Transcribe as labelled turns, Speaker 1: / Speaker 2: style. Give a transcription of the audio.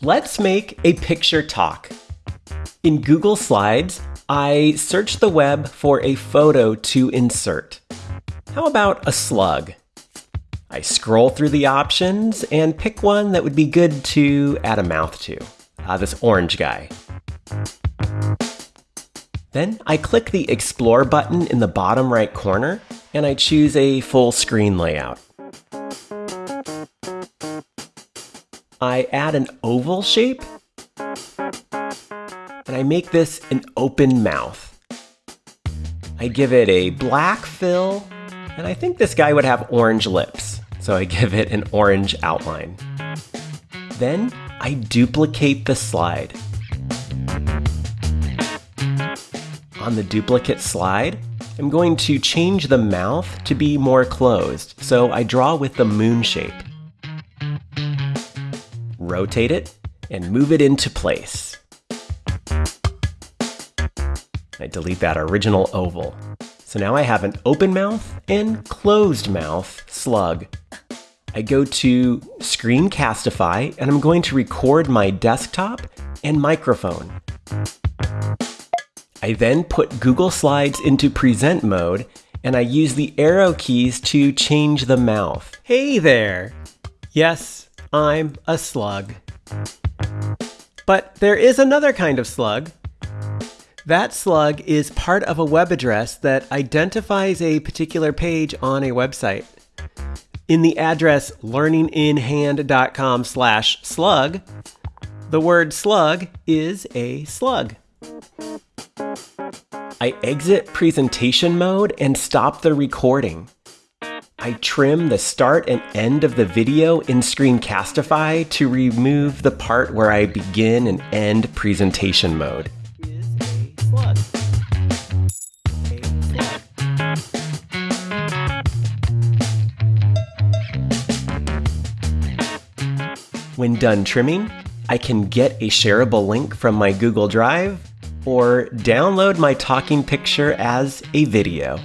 Speaker 1: Let's make a picture talk. In Google Slides, I search the web for a photo to insert. How about a slug? I scroll through the options and pick one that would be good to add a mouth to. Uh, this orange guy. Then I click the Explore button in the bottom right corner and I choose a full screen layout. I add an oval shape, and I make this an open mouth. I give it a black fill, and I think this guy would have orange lips, so I give it an orange outline. Then I duplicate the slide. On the duplicate slide, I'm going to change the mouth to be more closed, so I draw with the moon shape rotate it, and move it into place. I delete that original oval. So now I have an open mouth and closed mouth slug. I go to Screencastify and I'm going to record my desktop and microphone. I then put Google Slides into present mode and I use the arrow keys to change the mouth. Hey there! Yes, I'm a slug. But there is another kind of slug. That slug is part of a web address that identifies a particular page on a website. In the address learninginhand.com slash slug, the word slug is a slug. I exit presentation mode and stop the recording. I trim the start and end of the video in Screencastify to remove the part where I begin and end presentation mode. When done trimming, I can get a shareable link from my Google Drive or download my talking picture as a video.